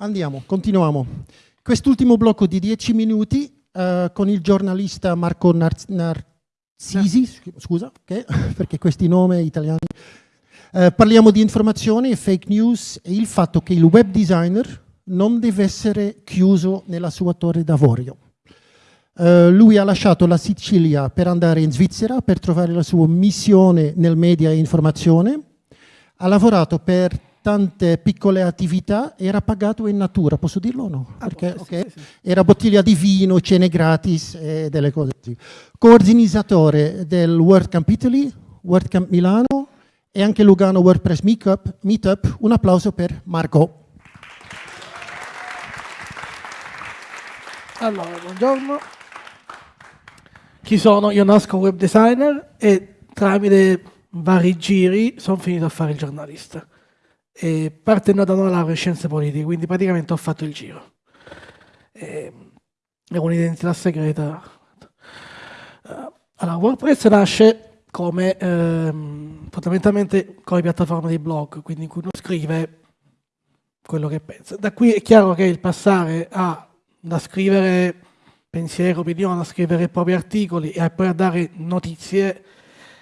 Andiamo, continuiamo. Quest'ultimo blocco di dieci minuti uh, con il giornalista Marco Nar Narcisi, scusa, okay, perché questi nomi italiani. Uh, parliamo di informazioni e fake news e il fatto che il web designer non deve essere chiuso nella sua torre d'avorio. Uh, lui ha lasciato la Sicilia per andare in Svizzera per trovare la sua missione nel media e informazione. Ha lavorato per tante piccole attività era pagato in natura, posso dirlo o no? Ah, Perché, okay, sì, sì. Era bottiglia di vino, cene gratis e delle cose così. Coordinatore del World Camp Italy, World Camp Milano e anche Lugano WordPress Meetup. Meetup. Un applauso per Marco. Allora, buongiorno. Chi sono? Io nasco web designer e tramite vari giri sono finito a fare il giornalista e partendo da una laurea in scienze politiche, quindi praticamente ho fatto il giro. E, è un'identità segreta. Uh, allora, WordPress nasce come ehm, fondamentalmente come piattaforma di blog, quindi in cui uno scrive quello che pensa. Da qui è chiaro che il passare a, da scrivere pensiero, opinione, a scrivere i propri articoli e poi a dare notizie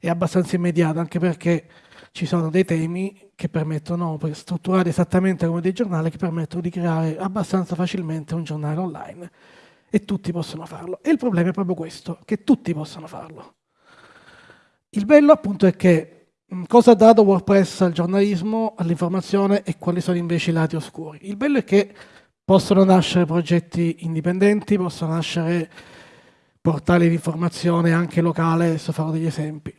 è abbastanza immediato, anche perché ci sono dei temi che permettono, strutturati esattamente come dei giornali, che permettono di creare abbastanza facilmente un giornale online e tutti possono farlo. E il problema è proprio questo, che tutti possono farlo. Il bello appunto è che cosa ha dato WordPress al giornalismo, all'informazione e quali sono invece i lati oscuri. Il bello è che possono nascere progetti indipendenti, possono nascere portali di informazione anche locale, adesso farò degli esempi.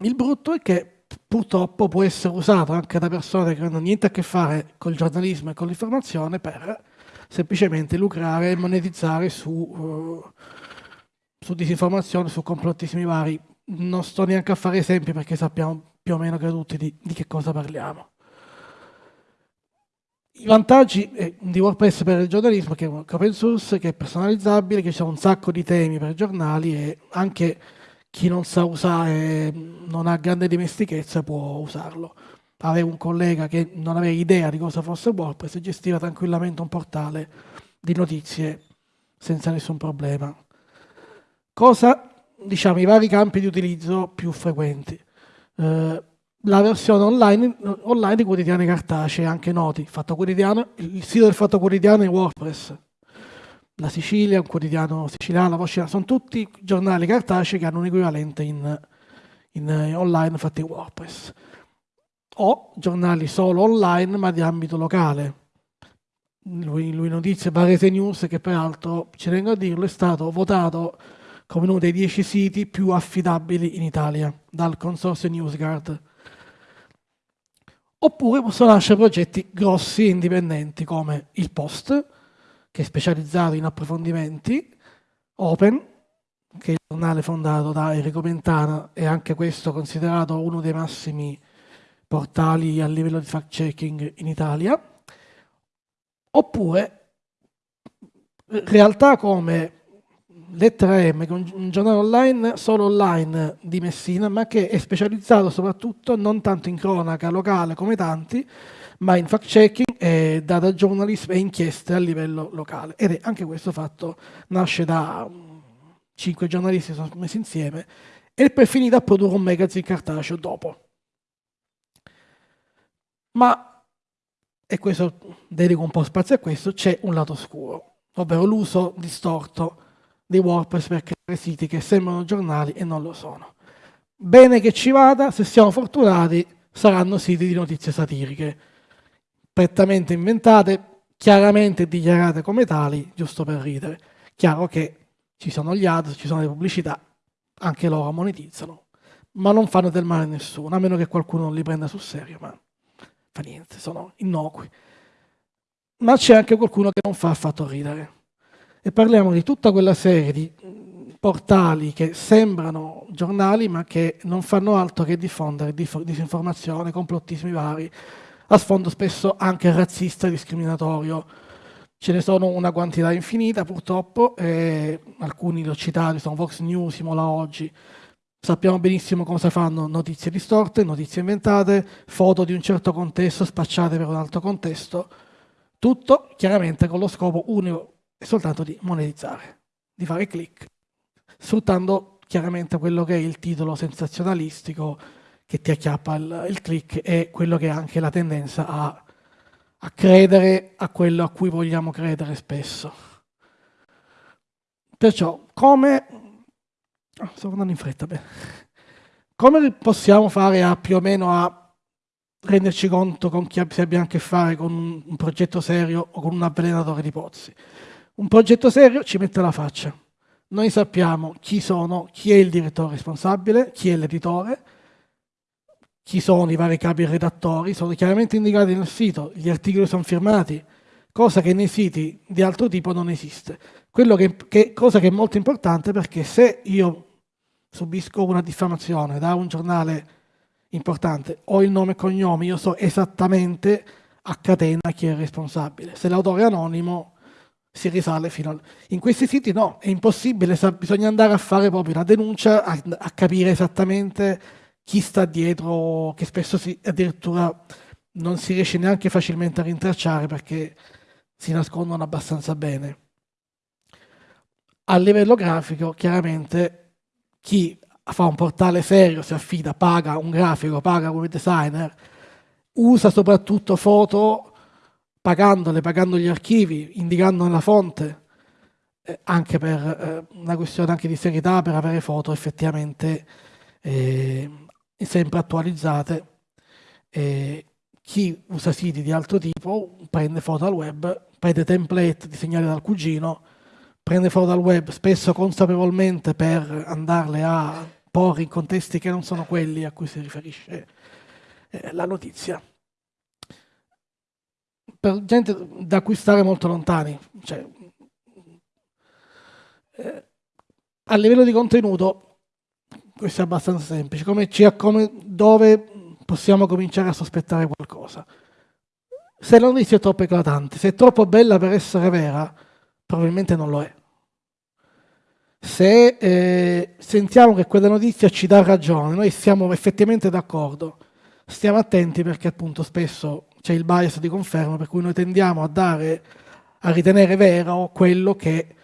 Il brutto è che purtroppo può essere usato anche da persone che non hanno niente a che fare col giornalismo e con l'informazione per semplicemente lucrare e monetizzare su, uh, su disinformazione, su complottismi vari. Non sto neanche a fare esempi perché sappiamo più o meno che tutti di, di che cosa parliamo. I vantaggi eh, di WordPress per il giornalismo che è open source, che è personalizzabile, che sono un sacco di temi per giornali e anche chi non sa usare, non ha grande dimestichezza, può usarlo. Avevo un collega che non aveva idea di cosa fosse WordPress e gestiva tranquillamente un portale di notizie senza nessun problema. Cosa, diciamo, i vari campi di utilizzo più frequenti. Eh, la versione online, online di quotidiani cartacei, anche noti. Fatto il sito del Fatto Quotidiano è WordPress la Sicilia, un quotidiano siciliano, la Voce, sono tutti giornali cartacei che hanno un equivalente in, in, in online fatti in WordPress. O giornali solo online ma di ambito locale. Lui, lui notizie Varese News che peraltro, ci tengo a dirlo, è stato votato come uno dei dieci siti più affidabili in Italia dal consorzio NewsGuard. Oppure possono nascere progetti grossi e indipendenti come il Post, che è specializzato in approfondimenti, Open, che è il giornale fondato da Enrico Mentana e anche questo considerato uno dei massimi portali a livello di fact-checking in Italia, oppure realtà come Lettera M, che è un giornale online, solo online di Messina, ma che è specializzato soprattutto non tanto in cronaca locale come tanti, ma in fact-checking, e data journalism e inchieste a livello locale. Ed è anche questo fatto nasce da um, cinque giornalisti che sono messi insieme e poi è finito a produrre un magazine cartaceo dopo. Ma, e questo dedico un po' spazio a questo, c'è un lato oscuro, ovvero l'uso distorto di WordPress per creare siti che sembrano giornali e non lo sono. Bene che ci vada, se siamo fortunati, saranno siti di notizie satiriche prettamente inventate, chiaramente dichiarate come tali, giusto per ridere. Chiaro che ci sono gli ads, ci sono le pubblicità, anche loro monetizzano, ma non fanno del male a nessuno, a meno che qualcuno non li prenda sul serio, ma fa niente, sono innocui. Ma c'è anche qualcuno che non fa affatto ridere. E parliamo di tutta quella serie di portali che sembrano giornali ma che non fanno altro che diffondere disinformazione, complottismi vari, a sfondo spesso anche razzista e discriminatorio. Ce ne sono una quantità infinita purtroppo, eh, alcuni li ho citati, sono Vox News, Imola Oggi, sappiamo benissimo cosa fanno. Notizie distorte, notizie inventate, foto di un certo contesto spacciate per un altro contesto, Tutto chiaramente con lo scopo unico e soltanto di monetizzare, di fare click, sfruttando chiaramente quello che è il titolo sensazionalistico che ti acchiappa il, il click e quello che è anche la tendenza a, a credere a quello a cui vogliamo credere spesso. Perciò, come... Oh, sto andando in fretta, beh. Come possiamo fare a più o meno a renderci conto con chi abbiamo a che fare con un progetto serio o con un avvelenatore di pozzi? Un progetto serio ci mette la faccia. Noi sappiamo chi sono, chi è il direttore responsabile, chi è l'editore, chi sono i vari capi redattori, sono chiaramente indicati nel sito, gli articoli sono firmati, cosa che nei siti di altro tipo non esiste. Che, che, cosa che è molto importante perché se io subisco una diffamazione da un giornale importante, ho il nome e cognome, io so esattamente a catena chi è responsabile. Se l'autore è anonimo si risale fino a... In questi siti no, è impossibile, bisogna andare a fare proprio la denuncia, a, a capire esattamente chi sta dietro, che spesso si, addirittura non si riesce neanche facilmente a rintracciare perché si nascondono abbastanza bene. A livello grafico, chiaramente chi fa un portale serio, si affida, paga un grafico, paga un designer, usa soprattutto foto pagandole, pagando gli archivi, indicando la fonte, eh, anche per eh, una questione anche di serietà, per avere foto effettivamente eh, sempre attualizzate. chi usa siti di altro tipo prende foto al web, prende template disegnati dal cugino, prende foto dal web spesso consapevolmente per andarle a porre in contesti che non sono quelli a cui si riferisce eh, la notizia. Per gente da cui stare molto lontani, cioè, eh, a livello di contenuto, questo è abbastanza semplice, come, come, dove possiamo cominciare a sospettare qualcosa. Se la notizia è troppo eclatante, se è troppo bella per essere vera, probabilmente non lo è. Se eh, sentiamo che quella notizia ci dà ragione, noi siamo effettivamente d'accordo, stiamo attenti perché appunto spesso c'è il bias di conferma per cui noi tendiamo a dare, a ritenere vero quello che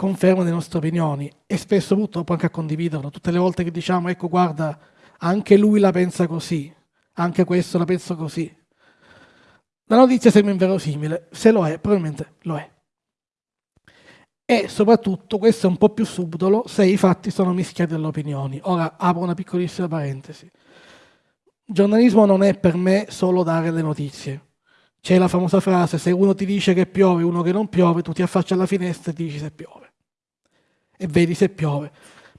conferma le nostre opinioni e spesso purtroppo anche a condividerlo. Tutte le volte che diciamo ecco guarda anche lui la pensa così, anche questo la pensa così. La notizia sembra inverosimile, se lo è, probabilmente lo è e soprattutto, questo è un po' più subdolo, se i fatti sono mischiati alle opinioni. Ora apro una piccolissima parentesi. Il giornalismo non è per me solo dare le notizie. C'è la famosa frase, se uno ti dice che piove uno che non piove, tu ti affacci alla finestra e ti dici se piove. E vedi se piove.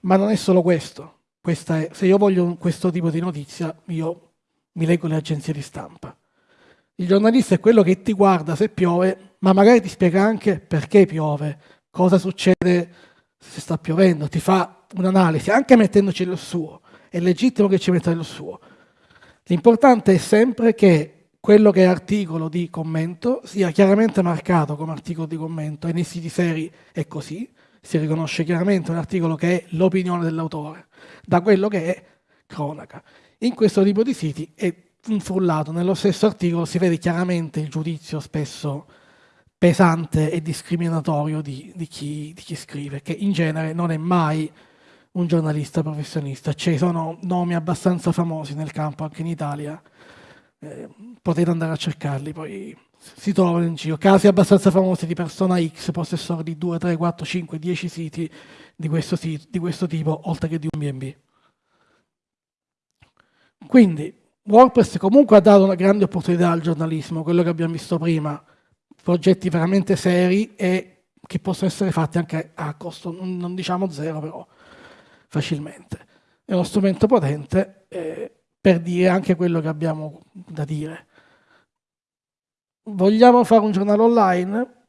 Ma non è solo questo. È, se io voglio questo tipo di notizia, io mi leggo le agenzie di stampa. Il giornalista è quello che ti guarda se piove, ma magari ti spiega anche perché piove, cosa succede se sta piovendo, ti fa un'analisi, anche mettendoci lo suo, è legittimo che ci metta lo suo. L'importante è sempre che quello che è articolo di commento sia chiaramente marcato come articolo di commento e nei siti seri è così, si riconosce chiaramente un articolo che è l'opinione dell'autore, da quello che è cronaca. In questo tipo di siti è un frullato, nello stesso articolo si vede chiaramente il giudizio spesso pesante e discriminatorio di, di, chi, di, chi, scrive, che in genere non è mai un giornalista professionista. Ci sono nomi abbastanza famosi nel campo anche in Italia, eh, potete andare a cercarli, poi si trovano in giro. Casi abbastanza famosi di persona X, possessore di 2, 3, 4, 5, 10 siti di questo, sito, di questo tipo, oltre che di un BNB. Quindi WordPress comunque ha dato una grande opportunità al giornalismo, quello che abbiamo visto prima, progetti veramente seri e che possono essere fatti anche a costo, non diciamo zero, però facilmente. È uno strumento potente eh, per dire anche quello che abbiamo da dire. Vogliamo fare un giornale online?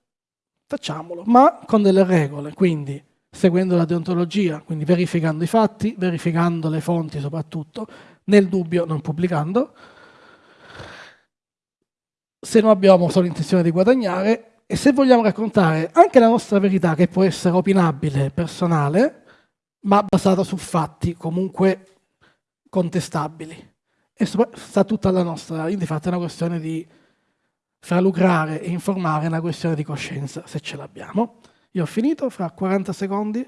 Facciamolo, ma con delle regole, quindi seguendo la deontologia, quindi verificando i fatti, verificando le fonti soprattutto, nel dubbio non pubblicando, se non abbiamo solo intenzione di guadagnare e se vogliamo raccontare anche la nostra verità che può essere opinabile, personale, ma basata su fatti comunque contestabili. E sta tutta la nostra, infatti è una questione di fra lucrare e informare è una questione di coscienza, se ce l'abbiamo. Io ho finito, fra 40 secondi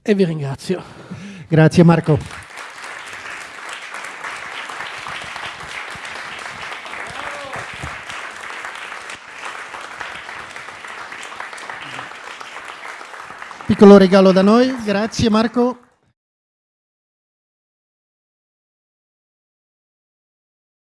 e vi ringrazio. Grazie Marco. Piccolo regalo da noi, grazie Marco.